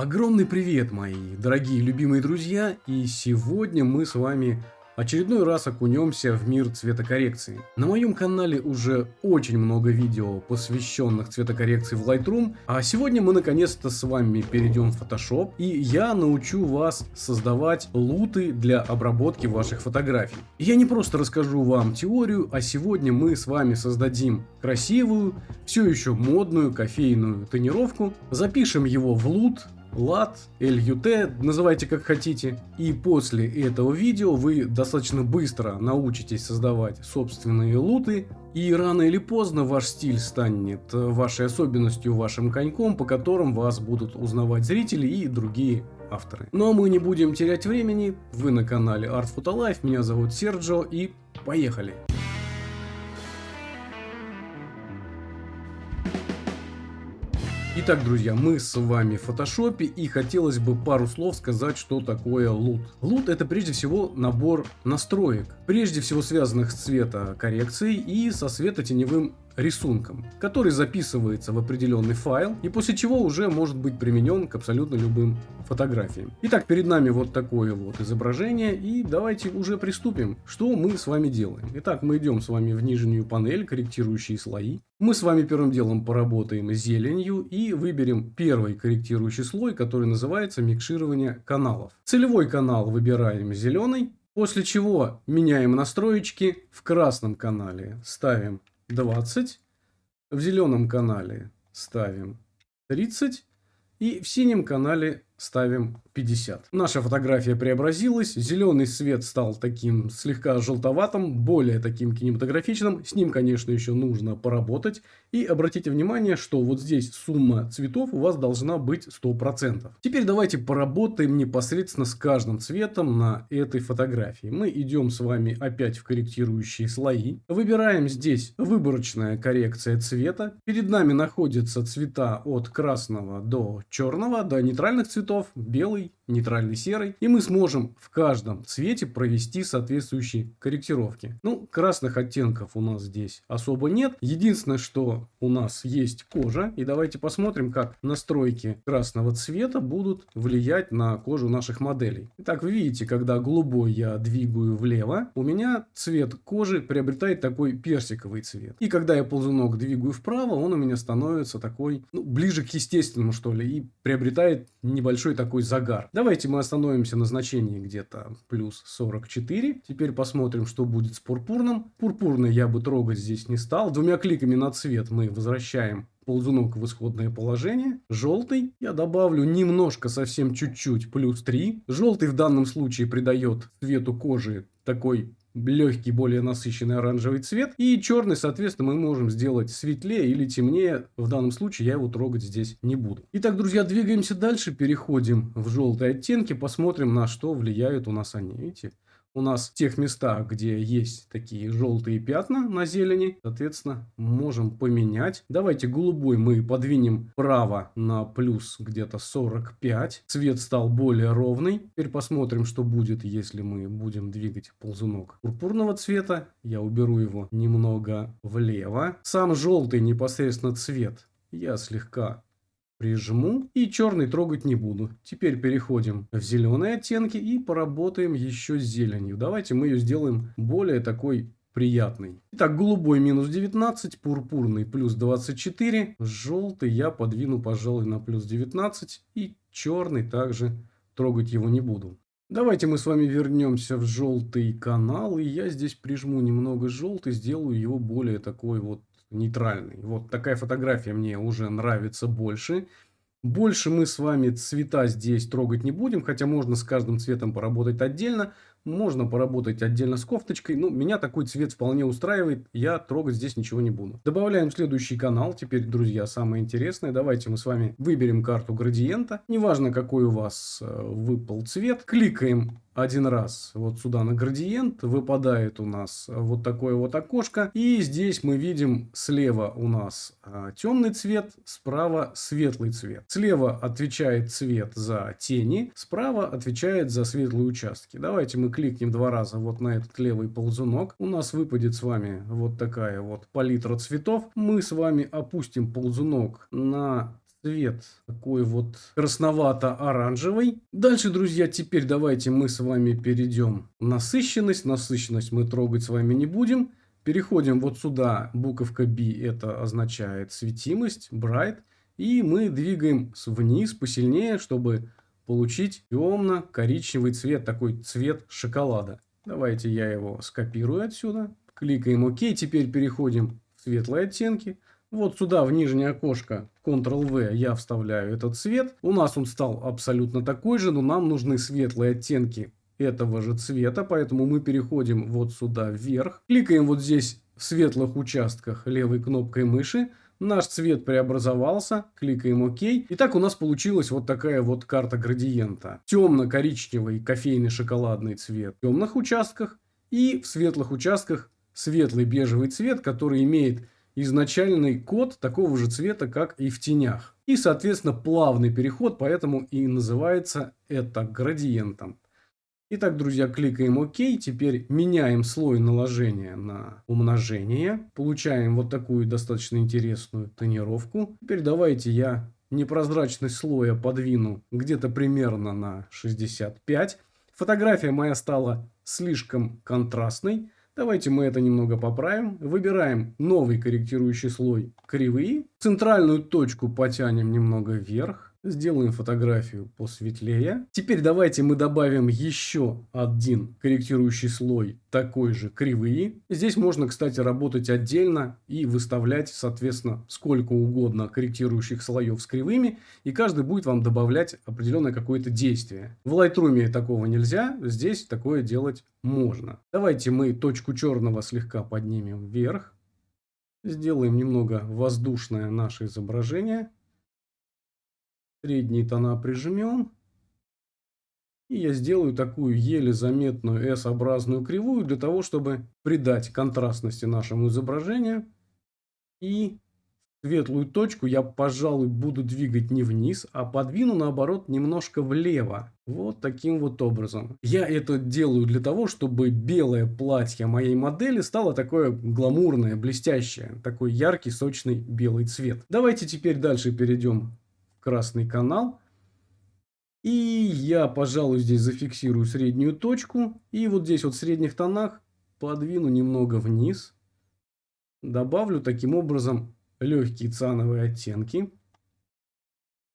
Огромный привет, мои дорогие любимые друзья, и сегодня мы с вами очередной раз окунемся в мир цветокоррекции. На моем канале уже очень много видео, посвященных цветокоррекции в Lightroom, а сегодня мы наконец-то с вами перейдем в Photoshop, и я научу вас создавать луты для обработки ваших фотографий. Я не просто расскажу вам теорию, а сегодня мы с вами создадим красивую, все еще модную кофейную тонировку, запишем его в лут, LAT, LUT, называйте как хотите. И после этого видео вы достаточно быстро научитесь создавать собственные луты. И рано или поздно ваш стиль станет вашей особенностью, вашим коньком, по которым вас будут узнавать зрители и другие авторы. Но мы не будем терять времени. Вы на канале Art Photo Life, меня зовут Серджо и поехали! Итак, друзья, мы с вами в фотошопе и хотелось бы пару слов сказать, что такое лут. Лут это прежде всего набор настроек, прежде всего связанных с цветокоррекцией и со светотеневым рисунком, который записывается в определенный файл и после чего уже может быть применен к абсолютно любым фотографиям. Итак, перед нами вот такое вот изображение и давайте уже приступим. Что мы с вами делаем? Итак, мы идем с вами в нижнюю панель, корректирующие слои. Мы с вами первым делом поработаем зеленью и выберем первый корректирующий слой, который называется микширование каналов. Целевой канал выбираем зеленый, После чего меняем настроечки. В красном канале ставим 20. В зеленом канале ставим 30. И в синем канале ставим 50. Наша фотография преобразилась, зеленый свет стал таким слегка желтоватым, более таким кинематографичным. С ним, конечно, еще нужно поработать. И обратите внимание, что вот здесь сумма цветов у вас должна быть 100%. Теперь давайте поработаем непосредственно с каждым цветом на этой фотографии. Мы идем с вами опять в корректирующие слои. Выбираем здесь выборочная коррекция цвета. Перед нами находятся цвета от красного до черного, до нейтральных цветов цветов, белый, нейтральный серый. И мы сможем в каждом цвете провести соответствующие корректировки. Ну, красных оттенков у нас здесь особо нет. Единственное, что у нас есть кожа. И давайте посмотрим, как настройки красного цвета будут влиять на кожу наших моделей. Итак, вы видите, когда голубой я двигаю влево, у меня цвет кожи приобретает такой персиковый цвет. И когда я ползунок двигаю вправо, он у меня становится такой, ну, ближе к естественному, что ли, и приобретает небольшой такой загар. Давайте мы остановимся на значении где-то плюс 44. Теперь посмотрим, что будет с пурпурным. Пурпурный я бы трогать здесь не стал. Двумя кликами на цвет мы возвращаем ползунок в исходное положение. Желтый я добавлю немножко, совсем чуть-чуть, плюс 3. Желтый в данном случае придает цвету кожи такой легкий, более насыщенный оранжевый цвет. И черный, соответственно, мы можем сделать светлее или темнее. В данном случае я его трогать здесь не буду. Итак, друзья, двигаемся дальше. Переходим в желтые оттенки. Посмотрим, на что влияют у нас они. Видите? У нас в тех местах, где есть такие желтые пятна на зелени, соответственно, можем поменять. Давайте голубой мы подвинем право на плюс где-то 45. Цвет стал более ровный. Теперь посмотрим, что будет, если мы будем двигать ползунок пурпурного цвета. Я уберу его немного влево. Сам желтый непосредственно цвет я слегка прижму и черный трогать не буду. Теперь переходим в зеленые оттенки и поработаем еще с зеленью. Давайте мы ее сделаем более такой приятный. Итак, голубой минус 19, пурпурный плюс 24, желтый я подвину, пожалуй, на плюс 19 и черный также трогать его не буду. Давайте мы с вами вернемся в желтый канал, и я здесь прижму немного желтый, сделаю его более такой вот нейтральный. Вот такая фотография мне уже нравится больше. Больше мы с вами цвета здесь трогать не будем, хотя можно с каждым цветом поработать отдельно. Можно поработать отдельно с кофточкой. Ну, меня такой цвет вполне устраивает. Я трогать здесь ничего не буду. Добавляем следующий канал. Теперь, друзья, самое интересное. Давайте мы с вами выберем карту градиента. Неважно, какой у вас э, выпал цвет. Кликаем один раз вот сюда на градиент, выпадает у нас вот такое вот окошко. И здесь мы видим слева у нас а, темный цвет, справа светлый цвет. Слева отвечает цвет за тени, справа отвечает за светлые участки. Давайте мы кликнем два раза вот на этот левый ползунок. У нас выпадет с вами вот такая вот палитра цветов. Мы с вами опустим ползунок на цвет такой вот красновато-оранжевый. Дальше, друзья, теперь давайте мы с вами перейдем насыщенность. Насыщенность мы трогать с вами не будем. Переходим вот сюда, буковка B, это означает светимость, bright. И мы двигаем вниз посильнее, чтобы получить темно-коричневый цвет, такой цвет шоколада. Давайте я его скопирую отсюда. Кликаем ОК. Теперь переходим в светлые оттенки. Вот сюда в нижнее окошко Ctrl-V я вставляю этот цвет. У нас он стал абсолютно такой же, но нам нужны светлые оттенки этого же цвета. Поэтому мы переходим вот сюда вверх. Кликаем вот здесь в светлых участках левой кнопкой мыши. Наш цвет преобразовался, кликаем ОК. Итак, у нас получилась вот такая вот карта градиента. Темно-коричневый кофейный шоколадный цвет в темных участках и в светлых участках светлый бежевый цвет, который имеет изначальный код такого же цвета, как и в тенях. И, соответственно, плавный переход, поэтому и называется это градиентом. Итак, друзья, кликаем ОК. Теперь меняем слой наложения на умножение. Получаем вот такую достаточно интересную тонировку. Теперь давайте я непрозрачность слоя подвину где-то примерно на 65. Фотография моя стала слишком контрастной. Давайте мы это немного поправим. Выбираем новый корректирующий слой кривые. Центральную точку потянем немного вверх. Сделаем фотографию посветлее. Теперь давайте мы добавим еще один корректирующий слой, такой же кривые. Здесь можно, кстати, работать отдельно и выставлять, соответственно, сколько угодно корректирующих слоев с кривыми. И каждый будет вам добавлять определенное какое-то действие. В Lightroom такого нельзя, здесь такое делать можно. Давайте мы точку черного слегка поднимем вверх. Сделаем немного воздушное наше изображение. Средние тона прижмем. И я сделаю такую еле заметную S-образную кривую для того, чтобы придать контрастности нашему изображению. И светлую точку я, пожалуй, буду двигать не вниз, а подвину, наоборот, немножко влево. Вот таким вот образом. Я это делаю для того, чтобы белое платье моей модели стало такое гламурное, блестящее. Такой яркий, сочный белый цвет. Давайте теперь дальше перейдем красный канал. И я, пожалуй, здесь зафиксирую среднюю точку. И вот здесь вот в средних тонах подвину немного вниз. Добавлю таким образом легкие циановые оттенки.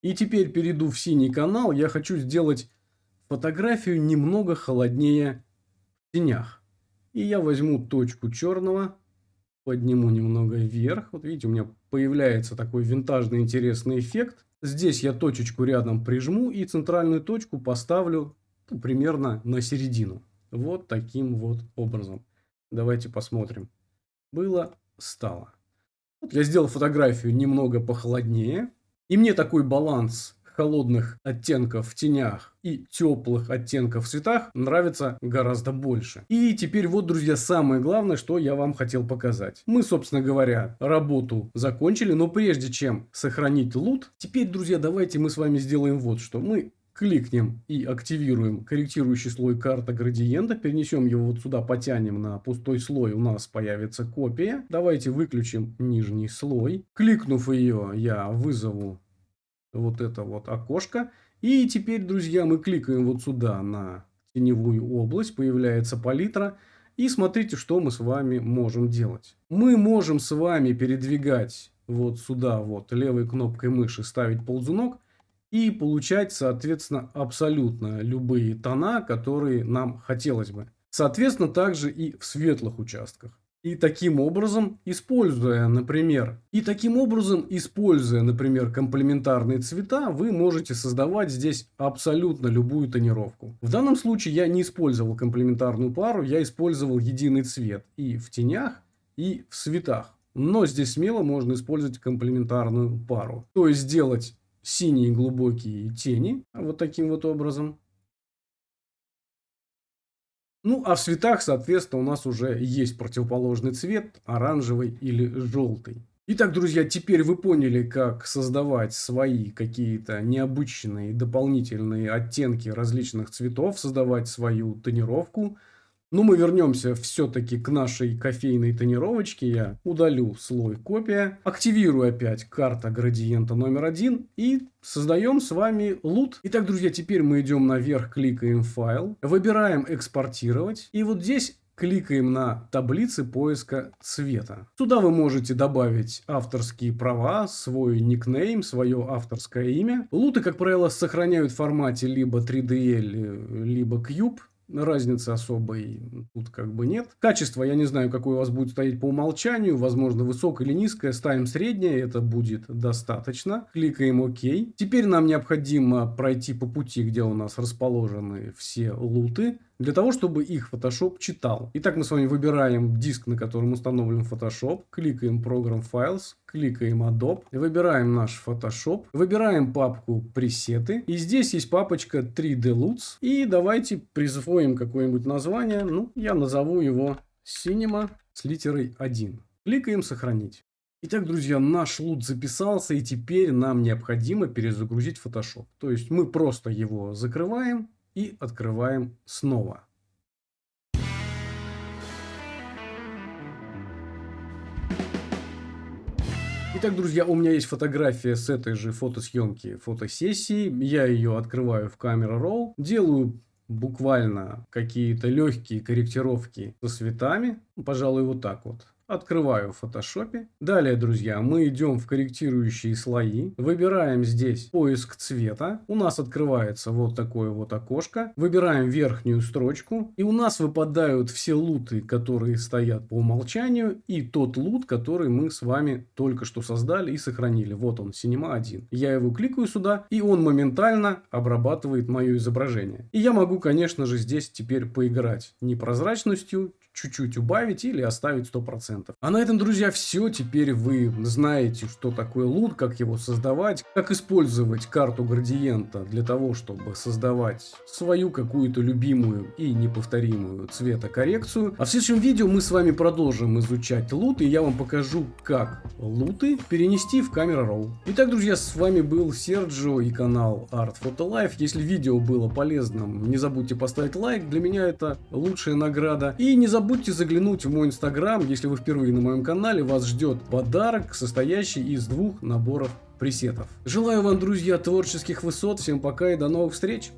И теперь перейду в синий канал. Я хочу сделать фотографию немного холоднее в тенях. И я возьму точку черного, подниму немного вверх. Вот видите, у меня появляется такой винтажный интересный эффект. Здесь я точечку рядом прижму и центральную точку поставлю ну, примерно на середину. Вот таким вот образом. Давайте посмотрим. Было, стало. Вот я сделал фотографию немного похолоднее. И мне такой баланс холодных оттенков в тенях и теплых оттенков в цветах нравится гораздо больше. И теперь вот, друзья, самое главное, что я вам хотел показать. Мы, собственно говоря, работу закончили, но прежде чем сохранить лут, теперь, друзья, давайте мы с вами сделаем вот что. Мы кликнем и активируем корректирующий слой карта градиента, перенесем его вот сюда, потянем на пустой слой, у нас появится копия. Давайте выключим нижний слой. Кликнув ее, я вызову вот это вот окошко. И теперь, друзья, мы кликаем вот сюда на теневую область, появляется палитра. И смотрите, что мы с вами можем делать. Мы можем с вами передвигать вот сюда вот левой кнопкой мыши, ставить ползунок и получать, соответственно, абсолютно любые тона, которые нам хотелось бы. Соответственно, также и в светлых участках. И таким образом, используя, например, и таким образом, используя, например, комплементарные цвета, вы можете создавать здесь абсолютно любую тонировку. В данном случае я не использовал комплементарную пару, я использовал единый цвет и в тенях, и в цветах. Но здесь смело можно использовать комплементарную пару. То есть сделать синие глубокие тени вот таким вот образом. Ну, а в цветах, соответственно, у нас уже есть противоположный цвет, оранжевый или желтый. Итак, друзья, теперь вы поняли, как создавать свои какие-то необычные дополнительные оттенки различных цветов, создавать свою тонировку. Но мы вернемся все-таки к нашей кофейной тонировочке. Я удалю слой копия, активирую опять карта градиента номер один и создаем с вами лут. Итак, друзья, теперь мы идем наверх, кликаем файл, выбираем экспортировать. И вот здесь кликаем на таблицы поиска цвета. Сюда вы можете добавить авторские права, свой никнейм, свое авторское имя. Луты, как правило, сохраняют в формате либо 3DL, либо Cube. Разницы особой тут как бы нет. Качество, я не знаю, какое у вас будет стоять по умолчанию. Возможно, высокое или низкое. Ставим среднее, это будет достаточно. Кликаем ОК. Теперь нам необходимо пройти по пути, где у нас расположены все луты для того, чтобы их Photoshop читал. Итак, мы с вами выбираем диск, на котором установлен Photoshop, кликаем Program Files, кликаем Adobe, выбираем наш Photoshop, выбираем папку пресеты, и здесь есть папочка 3D Loots, и давайте присвоим какое-нибудь название, ну, я назову его Cinema с литерой 1. Кликаем «Сохранить». Итак, друзья, наш лут записался, и теперь нам необходимо перезагрузить Photoshop. То есть мы просто его закрываем, и открываем снова. Итак, друзья, у меня есть фотография с этой же фотосъемки фотосессии. Я ее открываю в камера Raw, делаю буквально какие-то легкие корректировки со цветами. Пожалуй, вот так вот. Открываю в фотошопе. Далее, друзья, мы идем в корректирующие слои. Выбираем здесь поиск цвета. У нас открывается вот такое вот окошко. Выбираем верхнюю строчку. И у нас выпадают все луты, которые стоят по умолчанию. И тот лут, который мы с вами только что создали и сохранили. Вот он, Cinema 1. Я его кликаю сюда, и он моментально обрабатывает мое изображение. И я могу, конечно же, здесь теперь поиграть непрозрачностью, чуть-чуть убавить или оставить 100%. А на этом, друзья, все. Теперь вы знаете, что такое лут, как его создавать, как использовать карту градиента для того, чтобы создавать свою какую-то любимую и неповторимую цветокоррекцию. А в следующем видео мы с вами продолжим изучать лут, и я вам покажу, как луты перенести в камера Raw. Итак, друзья, с вами был Серджио и канал Art Photo Life. Если видео было полезным, не забудьте поставить лайк, для меня это лучшая награда. И не забудьте забудьте заглянуть в мой инстаграм, если вы впервые на моем канале, вас ждет подарок, состоящий из двух наборов пресетов. Желаю вам, друзья, творческих высот, всем пока и до новых встреч!